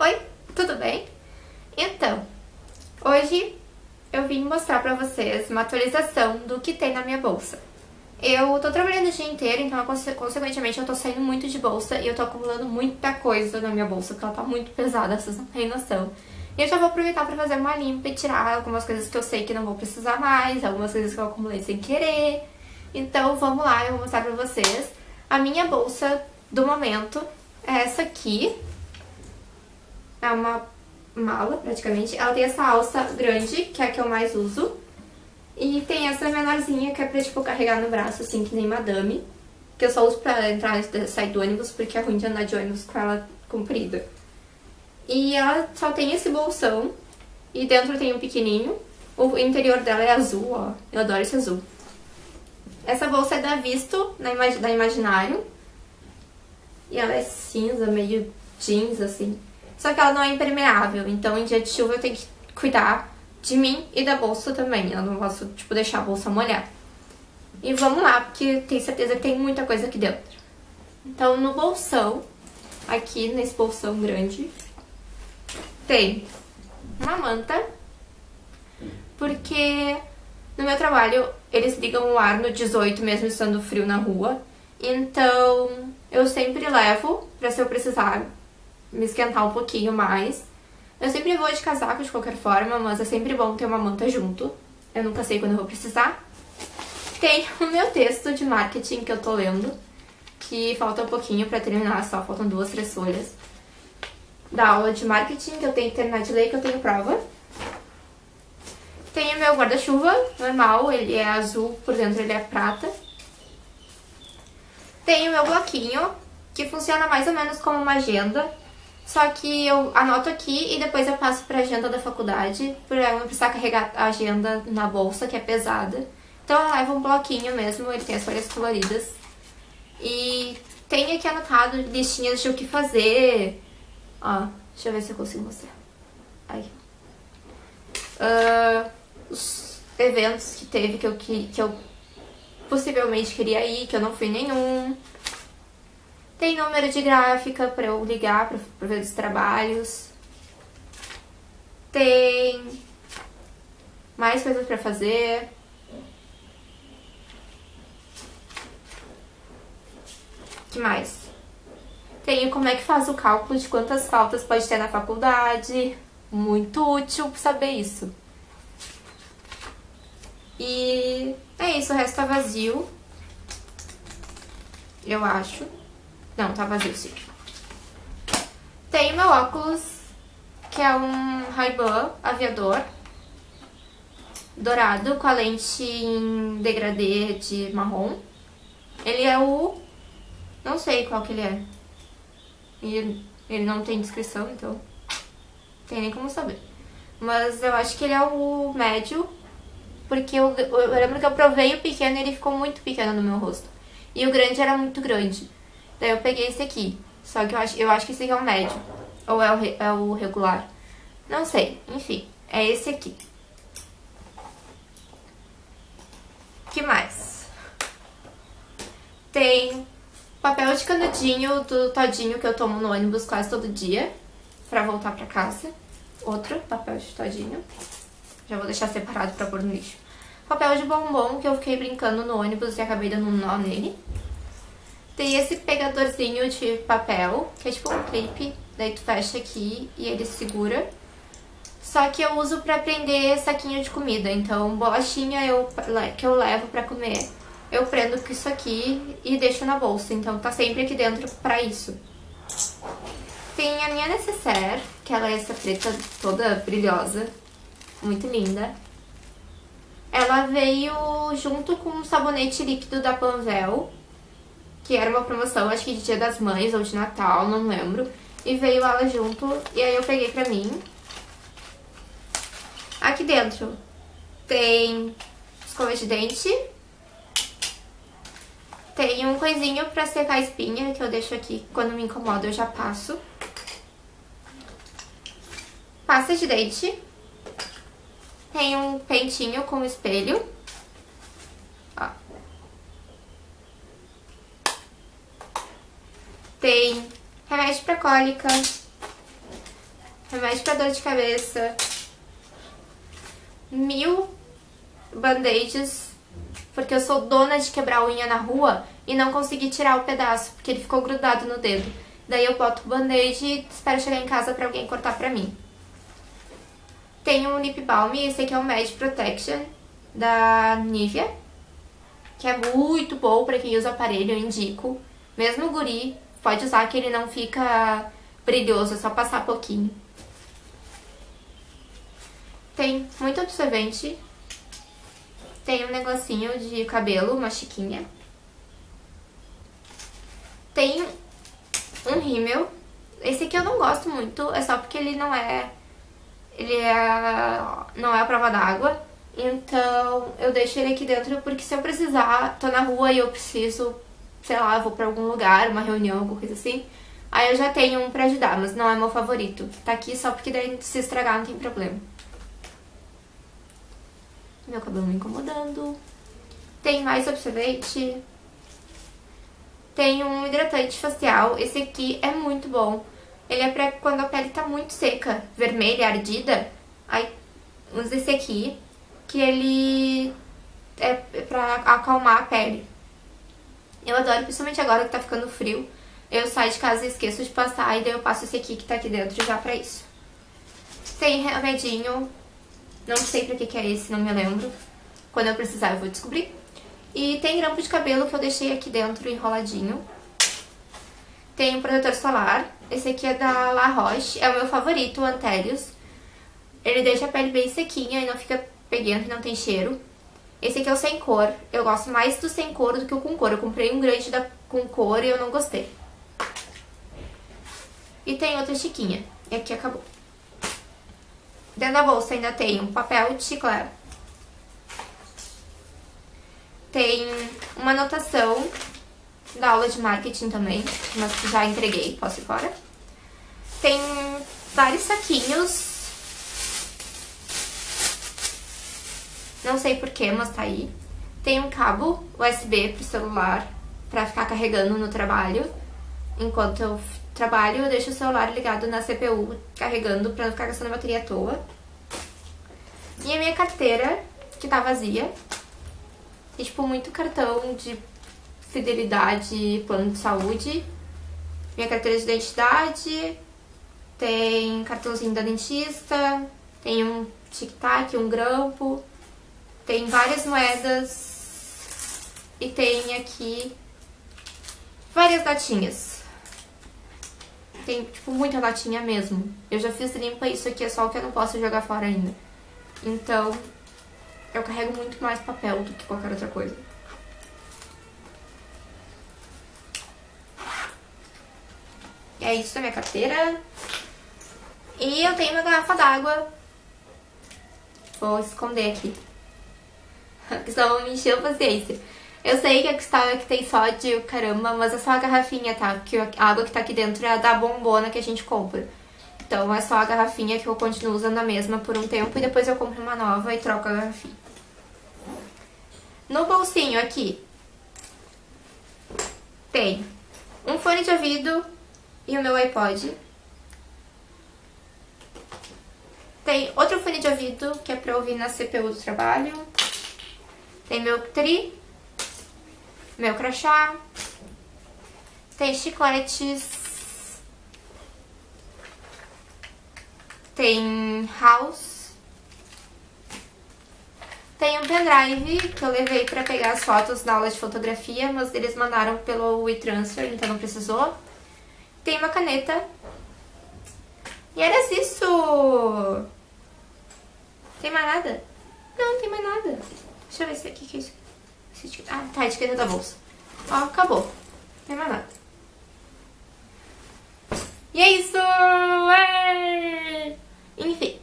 Oi, tudo bem? Então, hoje eu vim mostrar pra vocês uma atualização do que tem na minha bolsa. Eu tô trabalhando o dia inteiro, então consequentemente eu tô saindo muito de bolsa e eu tô acumulando muita coisa na minha bolsa, porque ela tá muito pesada, vocês não têm noção. E eu já vou aproveitar pra fazer uma limpa e tirar algumas coisas que eu sei que não vou precisar mais, algumas coisas que eu acumulei sem querer. Então vamos lá, eu vou mostrar pra vocês. A minha bolsa do momento é essa aqui, é uma mala, praticamente. Ela tem essa alça grande, que é a que eu mais uso. E tem essa menorzinha, que é pra, tipo, carregar no braço, assim, que nem madame. Que eu só uso pra entrar e sair do ônibus, porque é ruim de andar de ônibus com ela comprida. E ela só tem esse bolsão. E dentro tem um pequenininho. O interior dela é azul, ó. Eu adoro esse azul. Essa bolsa é da Visto, da Imaginário. E ela é cinza, meio jeans, assim. Só que ela não é impermeável, então em dia de chuva eu tenho que cuidar de mim e da bolsa também. Eu não posso, tipo, deixar a bolsa molhar. E vamos lá, porque tenho certeza que tem muita coisa aqui dentro. Então, no bolsão, aqui nesse bolsão grande, tem uma manta, porque no meu trabalho eles ligam o ar no 18 mesmo estando frio na rua. Então, eu sempre levo pra se eu precisar me esquentar um pouquinho mais. Eu sempre vou de casaco de qualquer forma, mas é sempre bom ter uma manta junto. Eu nunca sei quando eu vou precisar. Tem o meu texto de marketing que eu tô lendo, que falta um pouquinho pra terminar, só faltam duas, três folhas. Da aula de marketing, que eu tenho que terminar de ler, que eu tenho prova. Tem o meu guarda-chuva, normal, ele é azul, por dentro ele é prata. Tem o meu bloquinho, que funciona mais ou menos como uma agenda. Só que eu anoto aqui e depois eu passo pra agenda da faculdade, pra eu não precisar carregar a agenda na bolsa, que é pesada. Então eu levo um bloquinho mesmo, ele tem as folhas coloridas. E tem aqui anotado listinhas de o que fazer. Ó, deixa eu ver se eu consigo mostrar. Aí. Uh, os eventos que teve que eu, que, que eu possivelmente queria ir, que eu não fui nenhum. Tem número de gráfica para eu ligar para ver os trabalhos. Tem mais coisas para fazer. que mais? Tem como é que faz o cálculo de quantas faltas pode ter na faculdade. Muito útil saber isso. E é isso, o resto tá vazio. Eu acho. Não, tá vazio sim. Tem meu óculos, que é um Ray-Ban aviador. Dourado, com a lente em degradê de marrom. Ele é o... Não sei qual que ele é. E ele não tem descrição, então... Tem nem como saber. Mas eu acho que ele é o médio. Porque eu, eu lembro que eu provei o pequeno e ele ficou muito pequeno no meu rosto. E o grande era muito grande. Daí eu peguei esse aqui. Só que eu acho, eu acho que esse aqui é o médio. Ou é o, é o regular. Não sei. Enfim, é esse aqui. que mais? Tem papel de canudinho do todinho que eu tomo no ônibus quase todo dia. Pra voltar pra casa. Outro papel de todinho. Já vou deixar separado pra pôr no lixo. Papel de bombom que eu fiquei brincando no ônibus e acabei dando um nó nele. Tem esse pegadorzinho de papel, que é tipo um clipe, daí tu fecha aqui e ele segura. Só que eu uso pra prender saquinho de comida, então bolachinha eu, que eu levo pra comer, eu prendo com isso aqui e deixo na bolsa, então tá sempre aqui dentro pra isso. Tem a minha necessaire, que ela é essa preta toda brilhosa, muito linda. Ela veio junto com um sabonete líquido da Panvel, que era uma promoção, acho que de Dia das Mães ou de Natal, não lembro. E veio ela junto, e aí eu peguei pra mim. Aqui dentro tem escova de dente. Tem um coisinho pra secar a espinha, que eu deixo aqui, quando me incomoda eu já passo. Pasta de dente. Tem um pentinho com espelho. Tem remédio pra cólica, remédio pra dor de cabeça, mil band-aids, porque eu sou dona de quebrar unha na rua e não consegui tirar o pedaço, porque ele ficou grudado no dedo. Daí eu boto o band-aid e espero chegar em casa pra alguém cortar pra mim. Tem um lip balm, esse aqui é o Mad Protection da Nivea, que é muito bom pra quem usa aparelho, eu indico. Mesmo guri, pode usar que ele não fica brilhoso, é só passar pouquinho. Tem muito absorvente. Tem um negocinho de cabelo, uma chiquinha. Tem um rímel. Esse aqui eu não gosto muito, é só porque ele não é... Ele é... não é a prova d'água. Então eu deixo ele aqui dentro porque se eu precisar, tô na rua e eu preciso, sei lá, vou pra algum lugar, uma reunião, alguma coisa assim. Aí eu já tenho um pra ajudar, mas não é meu favorito. Tá aqui só porque daí se estragar não tem problema. Meu cabelo me incomodando. Tem mais absorvente. Tem um hidratante facial. Esse aqui é muito bom. Ele é pra quando a pele tá muito seca, vermelha, ardida. Aí usa esse aqui, que ele é pra acalmar a pele. Eu adoro, principalmente agora que tá ficando frio. Eu saio de casa e esqueço de passar, e daí eu passo esse aqui que tá aqui dentro já pra isso. Tem remedinho, não sei pra que que é esse, não me lembro. Quando eu precisar eu vou descobrir. E tem grampo de cabelo que eu deixei aqui dentro enroladinho. Tem um protetor solar. Esse aqui é da La Roche. É o meu favorito, o Antelius. Ele deixa a pele bem sequinha e não fica peguento e não tem cheiro. Esse aqui é o sem cor. Eu gosto mais do sem cor do que o com cor. Eu comprei um grande da com cor e eu não gostei. E tem outra chiquinha. E aqui acabou. Dentro da bolsa ainda tem um papel de chiclete tem uma anotação da aula de marketing também, mas já entreguei, posso ir fora. Tem vários saquinhos. Não sei porquê, mas tá aí. Tem um cabo USB pro celular pra ficar carregando no trabalho. Enquanto eu trabalho, eu deixo o celular ligado na CPU carregando pra não ficar gastando bateria à toa. E a minha carteira, que tá vazia, e, tipo, muito cartão de fidelidade, plano de saúde. Minha carteira de identidade. Tem cartãozinho da dentista. Tem um tic-tac, um grampo. Tem várias moedas. E tem aqui várias latinhas. Tem, tipo, muita latinha mesmo. Eu já fiz limpa, isso aqui é só o que eu não posso jogar fora ainda. Então, eu carrego muito mais papel do que qualquer outra coisa. É isso da minha carteira. E eu tenho uma garrafa d'água. Vou esconder aqui. Porque senão vão me encher a paciência. Eu sei que a cristal é que tem sódio, caramba, mas é só a garrafinha, tá? Porque a água que tá aqui dentro é a da bombona que a gente compra. Então é só a garrafinha que eu continuo usando a mesma por um tempo e depois eu compro uma nova e troco a garrafinha. No bolsinho aqui tem um fone de ouvido e o meu iPod. Tem outro fone de ouvido que é pra ouvir na CPU do trabalho. Tem meu tri, meu crachá. Tem chicletes. Tem house. Tem um pendrive que eu levei pra pegar as fotos da aula de fotografia, mas eles mandaram pelo WeTransfer, então não precisou. Tem uma caneta. E era isso! Tem mais nada? Não, não tem mais nada. Deixa eu ver se aqui que é isso. Ah, tá, etiqueta da bolsa. Ó, acabou. Não tem mais nada. E é isso! É! Enfim.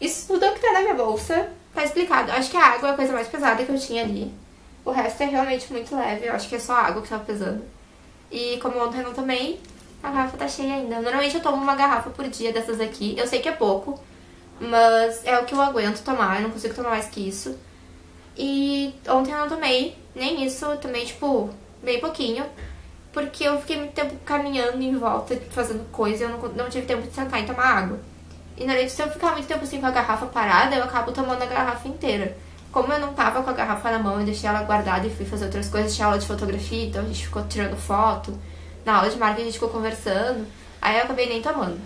Isso tudo é o que tá na minha bolsa. Tá explicado. Acho que a água é a coisa mais pesada que eu tinha ali. O resto é realmente muito leve. Eu acho que é só a água que tava pesando. E como ontem eu não tomei, a garrafa tá cheia ainda. Normalmente eu tomo uma garrafa por dia dessas aqui. Eu sei que é pouco, mas é o que eu aguento tomar. Eu não consigo tomar mais que isso. E ontem eu não tomei nem isso. Eu tomei, tipo, bem pouquinho. Porque eu fiquei muito tempo caminhando em volta, fazendo coisa. Eu não, não tive tempo de sentar e tomar água. E na se eu ficar muito tempo assim com a garrafa parada, eu acabo tomando a garrafa inteira. Como eu não tava com a garrafa na mão, eu deixei ela guardada e fui fazer outras coisas, tinha aula de fotografia, então a gente ficou tirando foto. Na aula de marketing a gente ficou conversando. Aí eu acabei nem tomando.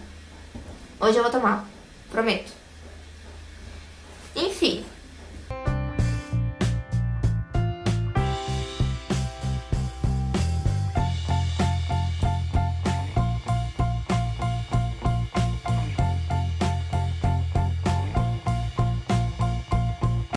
Hoje eu vou tomar, prometo.